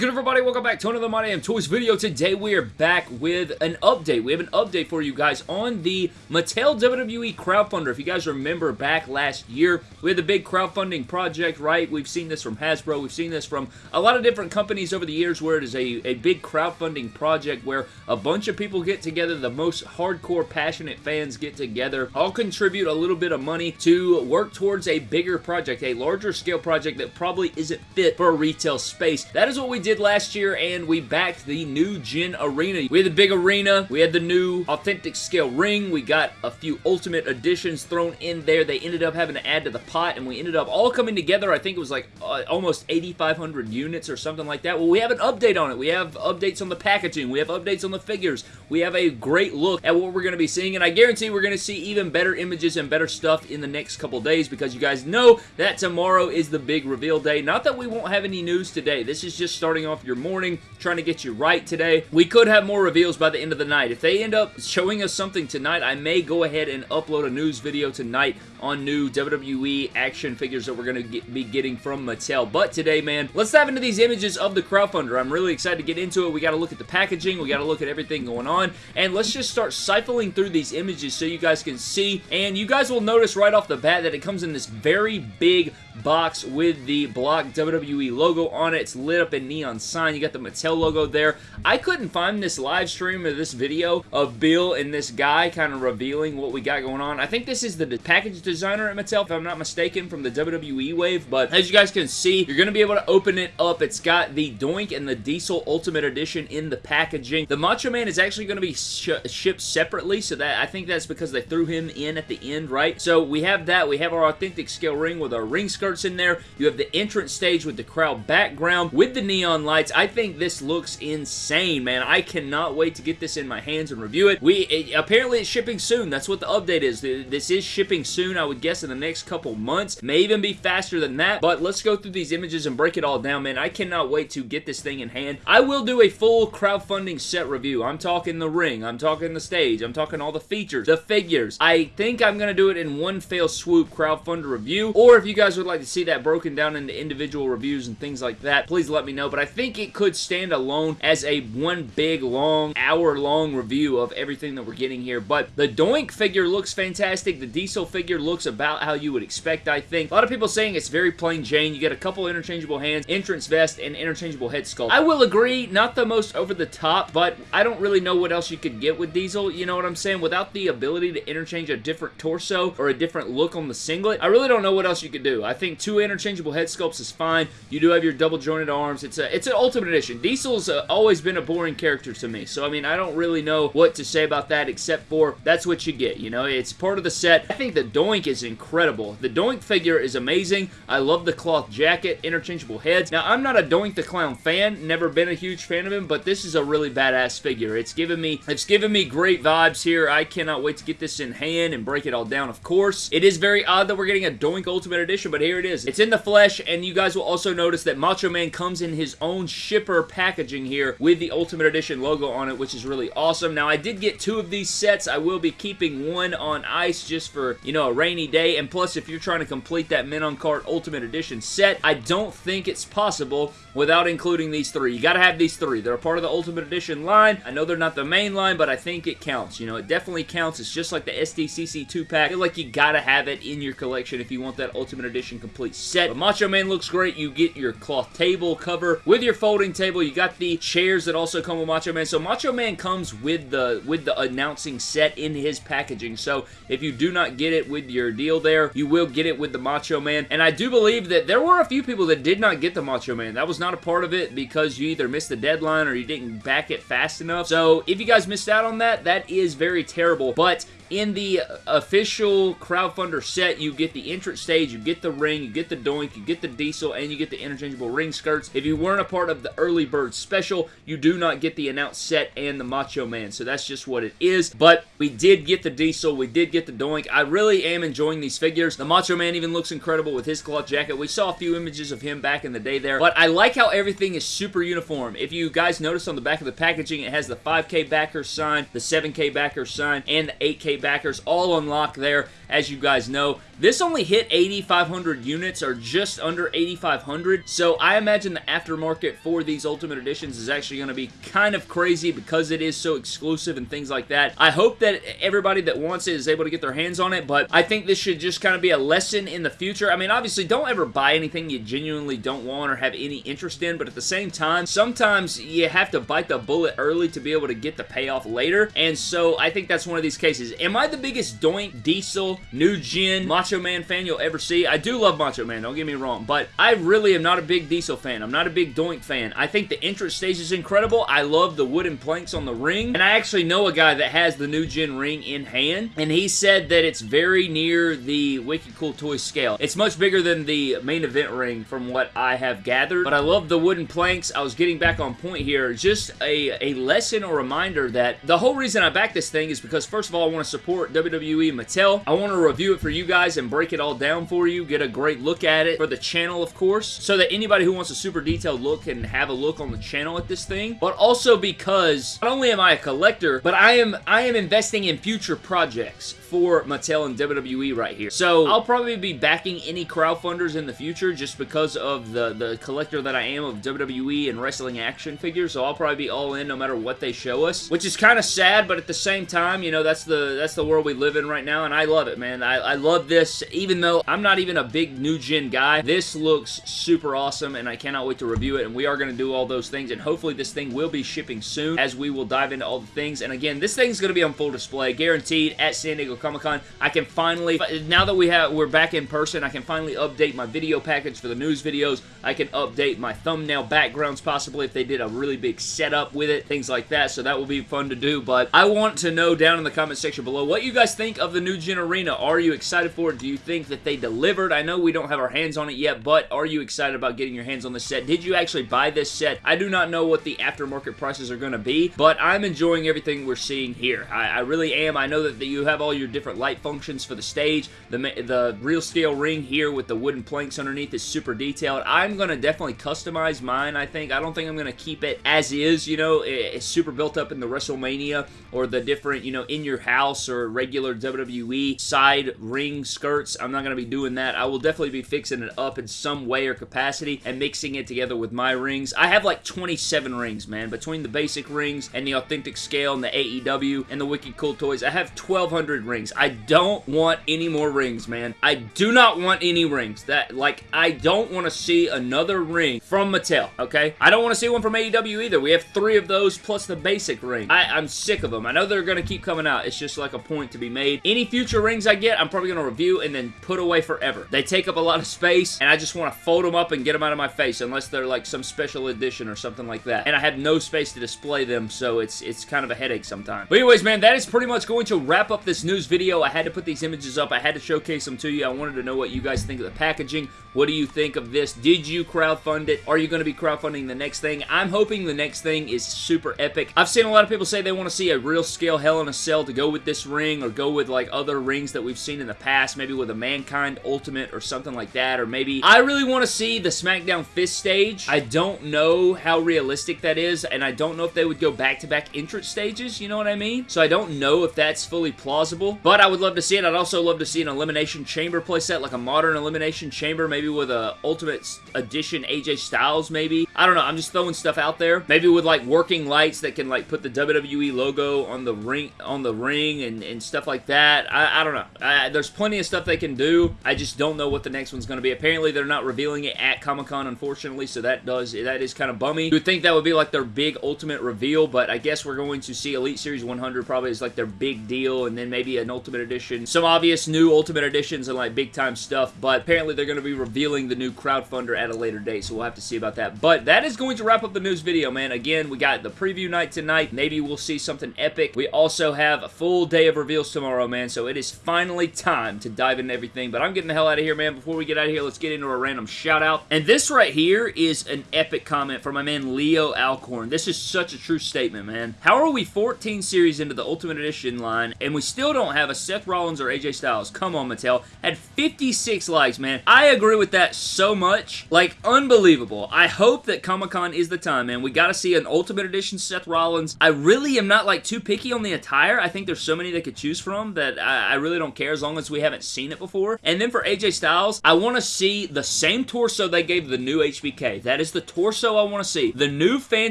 good everybody? Welcome back to another My Damn Toys video. Today we are back with an update. We have an update for you guys on the Mattel WWE crowdfunder. If you guys remember back last year, we had the big crowdfunding project, right? We've seen this from Hasbro. We've seen this from a lot of different companies over the years where it is a, a big crowdfunding project where a bunch of people get together, the most hardcore, passionate fans get together, all contribute a little bit of money to work towards a bigger project, a larger scale project that probably isn't fit for a retail space. That is what we did last year, and we backed the new Gen Arena. We had the big arena, we had the new authentic scale ring, we got a few ultimate editions thrown in there. They ended up having to add to the pot, and we ended up all coming together. I think it was like uh, almost 8,500 units or something like that. Well, we have an update on it. We have updates on the packaging. We have updates on the figures. We have a great look at what we're going to be seeing, and I guarantee we're going to see even better images and better stuff in the next couple days because you guys know that tomorrow is the big reveal day. Not that we won't have any news today. This is just starting off your morning, trying to get you right today. We could have more reveals by the end of the night. If they end up showing us something tonight, I may go ahead and upload a news video tonight on new WWE action figures that we're going to be getting from Mattel. But today, man, let's dive into these images of the crowdfunder. I'm really excited to get into it. We got to look at the packaging. We got to look at everything going on. And let's just start siphoning through these images so you guys can see. And you guys will notice right off the bat that it comes in this very big box with the block WWE logo on it. It's lit up in neon sign. You got the Mattel logo there. I couldn't find this live stream of this video of Bill and this guy kind of revealing what we got going on. I think this is the package designer at Mattel, if I'm not mistaken, from the WWE wave. But as you guys can see, you're going to be able to open it up. It's got the Doink and the Diesel Ultimate Edition in the packaging. The Macho Man is actually going to be sh shipped separately, so that I think that's because they threw him in at the end, right? So we have that. We have our authentic scale ring with our ring skirts in there. You have the entrance stage with the crowd background with the neon lights. I think this looks insane, man. I cannot wait to get this in my hands and review it. We it, Apparently it's shipping soon. That's what the update is. This is shipping soon, I would guess, in the next couple months. May even be faster than that, but let's go through these images and break it all down, man. I cannot wait to get this thing in hand. I will do a full crowdfunding set review. I'm talking the ring. I'm talking the stage. I'm talking all the features, the figures. I think I'm going to do it in one fail swoop crowdfunder review, or if you guys would like to see that broken down into individual reviews and things like that, please let me know, but I think it could stand alone as a one big, long, hour-long review of everything that we're getting here, but the Doink figure looks fantastic. The Diesel figure looks about how you would expect, I think. A lot of people saying it's very plain Jane. You get a couple interchangeable hands, entrance vest, and interchangeable head sculpt. I will agree, not the most over the top, but I don't really know what else you could get with Diesel, you know what I'm saying? Without the ability to interchange a different torso or a different look on the singlet, I really don't know what else you could do. I think two interchangeable head sculpts is fine. You do have your double jointed arms. It's a it's an Ultimate Edition. Diesel's uh, always been a boring character to me, so I mean, I don't really know what to say about that except for that's what you get, you know? It's part of the set. I think the Doink is incredible. The Doink figure is amazing. I love the cloth jacket, interchangeable heads. Now, I'm not a Doink the Clown fan, never been a huge fan of him, but this is a really badass figure. It's given me it's given me great vibes here. I cannot wait to get this in hand and break it all down, of course. It is very odd that we're getting a Doink Ultimate Edition, but here it is. It's in the flesh, and you guys will also notice that Macho Man comes in his own shipper packaging here with the Ultimate Edition logo on it, which is really awesome. Now, I did get two of these sets. I will be keeping one on ice just for, you know, a rainy day, and plus, if you're trying to complete that Men on Card Ultimate Edition set, I don't think it's possible without including these three. You gotta have these three. They're a part of the Ultimate Edition line. I know they're not the main line, but I think it counts. You know, it definitely counts. It's just like the SDCC 2-pack. I feel like you gotta have it in your collection if you want that Ultimate Edition complete set. But Macho Man looks great. You get your cloth table cover with your folding table. You got the chairs that also come with Macho Man. So Macho Man comes with the with the announcing set in his packaging. So if you do not get it with your deal there, you will get it with the Macho Man. And I do believe that there were a few people that did not get the Macho Man. That was not a part of it because you either missed the deadline or you didn't back it fast enough. So if you guys missed out on that, that is very terrible. But in the official crowdfunder set, you get the entrance stage, you get the ring, you get the doink, you get the diesel, and you get the interchangeable ring skirts. If you weren't a part of the early bird special, you do not get the announced set and the Macho Man, so that's just what it is. But we did get the diesel, we did get the doink. I really am enjoying these figures. The Macho Man even looks incredible with his cloth jacket. We saw a few images of him back in the day there, but I like how everything is super uniform. If you guys notice on the back of the packaging, it has the 5K backer sign, the 7K backer sign, and the 8K 2K backers, all unlocked there, as you guys know. This only hit 8,500 units, or just under 8,500, so I imagine the aftermarket for these Ultimate Editions is actually going to be kind of crazy because it is so exclusive and things like that. I hope that everybody that wants it is able to get their hands on it, but I think this should just kind of be a lesson in the future. I mean, obviously, don't ever buy anything you genuinely don't want or have any interest in, but at the same time, sometimes you have to bite the bullet early to be able to get the payoff later, and so I think that's one of these cases. Am I the biggest Doink, Diesel, New Gen, Macho Man fan you'll ever see? I do love Macho Man, don't get me wrong, but I really am not a big Diesel fan. I'm not a big Doink fan. I think the entrance stage is incredible. I love the wooden planks on the ring, and I actually know a guy that has the New Gen ring in hand, and he said that it's very near the Wicked Cool Toys scale. It's much bigger than the main event ring from what I have gathered, but I love the wooden planks. I was getting back on point here. Just a, a lesson or reminder that the whole reason I back this thing is because first of all, I want to support WWE Mattel. I want to review it for you guys and break it all down for you, get a great look at it for the channel, of course, so that anybody who wants a super detailed look can have a look on the channel at this thing, but also because not only am I a collector, but I am I am investing in future projects for Mattel and WWE right here. So I'll probably be backing any crowdfunders in the future just because of the, the collector that I am of WWE and wrestling action figures, so I'll probably be all in no matter what they show us, which is kind of sad, but at the same time, you know, that's the that's the world we live in right now, and I love it, man. I, I love this, even though I'm not even a big new gen guy. This looks super awesome, and I cannot wait to review it, and we are going to do all those things, and hopefully this thing will be shipping soon as we will dive into all the things, and again, this thing's going to be on full display, guaranteed, at San Diego Comic-Con. I can finally, now that we have, we're back in person, I can finally update my video package for the news videos. I can update my thumbnail backgrounds possibly if they did a really big setup with it, things like that, so that will be fun to do, but I want to know down in the comment section below what you guys think of the new Gen Arena. Are you excited for it? Do you think that they delivered? I know we don't have our hands on it yet, but are you excited about getting your hands on this set? Did you actually buy this set? I do not know what the aftermarket prices are going to be, but I'm enjoying everything we're seeing here. I, I really am. I know that you have all your different light functions for the stage. The, the real scale ring here with the wooden planks underneath is super detailed. I'm going to definitely customize mine, I think. I don't think I'm going to keep it as is, you know. It's super built up in the WrestleMania or the different, you know, in your house or regular WWE side ring skirts. I'm not going to be doing that. I will definitely be fixing it up in some way or capacity and mixing it together with my rings. I have like 27 rings, man. Between the basic rings and the authentic scale and the AEW and the Wicked Cool Toys, I have 1,200 rings. I don't want any more rings, man. I do not want any rings. That, like, I don't want to see another ring from Mattel, okay? I don't want to see one from AEW either. We have three of those plus the basic ring. I, I'm sick of them. I know they're going to keep coming out. It's just like a point to be made. Any future rings I get, I'm probably going to review and then put away forever. They take up a lot of space, and I just want to fold them up and get them out of my face, unless they're like some special edition or something like that. And I have no space to display them, so it's it's kind of a headache sometimes. But anyways, man, that is pretty much going to wrap up this news video. I had to put these images up. I had to showcase them to you. I wanted to know what you guys think of the packaging. What do you think of this? Did you crowdfund it? Are you going to be crowdfunding the next thing? I'm hoping the next thing is super epic. I've seen a lot of people say they want to see a real scale Hell in a Cell to go with this ring or go with like other rings that we've seen in the past, maybe with a Mankind Ultimate or something like that, or maybe I really want to see the SmackDown Fist stage. I don't know how realistic that is, and I don't know if they would go back-to-back -back entrance stages, you know what I mean? So I don't know if that's fully plausible, but I would love to see it. I'd also love to see an Elimination Chamber playset, like a modern Elimination Chamber, maybe with a Ultimate Edition AJ Styles, maybe. I don't know. I'm just throwing stuff out there. Maybe with like working lights that can like put the WWE logo on the ring on the ring and, and stuff like that. I, I don't know. I, there's plenty of stuff they can do. I just don't know what the next one's going to be. Apparently, they're not revealing it at Comic-Con, unfortunately, so that does that is kind of bummy. You would think that would be like their big ultimate reveal, but I guess we're going to see Elite Series 100 probably is like their big deal, and then maybe an Ultimate Edition. Some obvious new Ultimate Editions and like big time stuff, but apparently they're going to be revealing the new crowdfunder at a later date, so we'll have to see about that. But that is going to wrap up the news video, man. Again, we got the preview night tonight. Maybe we'll see something epic. We also have a full day of reveals tomorrow, man, so it is finally time to dive into everything. But I'm getting the hell out of here, man. Before we get out of here, let's get into a random shout out. And this right here is an epic comment from my man Leo Alcorn. This is such a true statement, man. How are we 14 series into the Ultimate Edition line, and we still don't have a Seth Rollins or AJ Styles? Come on, Mattel. Had 56 likes, man. I agree with that so much. Like, unbelievable. I hope that Comic-Con is the time, man. We gotta see an Ultimate Edition Seth Rollins. I really am not, like, too picky on the attire. I think there's so many many they could choose from that I, I really don't care as long as we haven't seen it before. And then for AJ Styles, I want to see the same torso they gave the new HBK. That is the torso I want to see. The new fan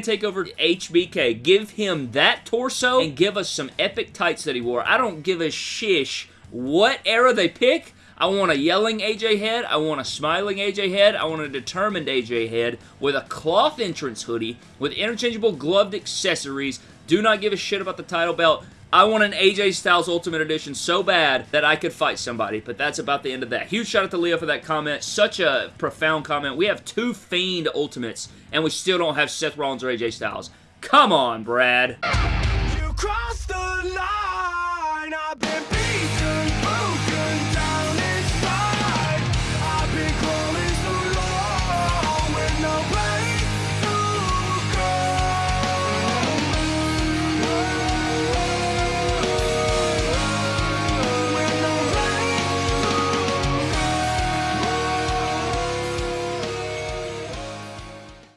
takeover HBK. Give him that torso and give us some epic tights that he wore. I don't give a shish what era they pick. I want a yelling AJ head. I want a smiling AJ head. I want a determined AJ head with a cloth entrance hoodie with interchangeable gloved accessories. Do not give a shit about the title belt. I want an AJ Styles Ultimate Edition so bad that I could fight somebody, but that's about the end of that. Huge shout out to Leo for that comment. Such a profound comment. We have two Fiend Ultimates, and we still don't have Seth Rollins or AJ Styles. Come on, Brad.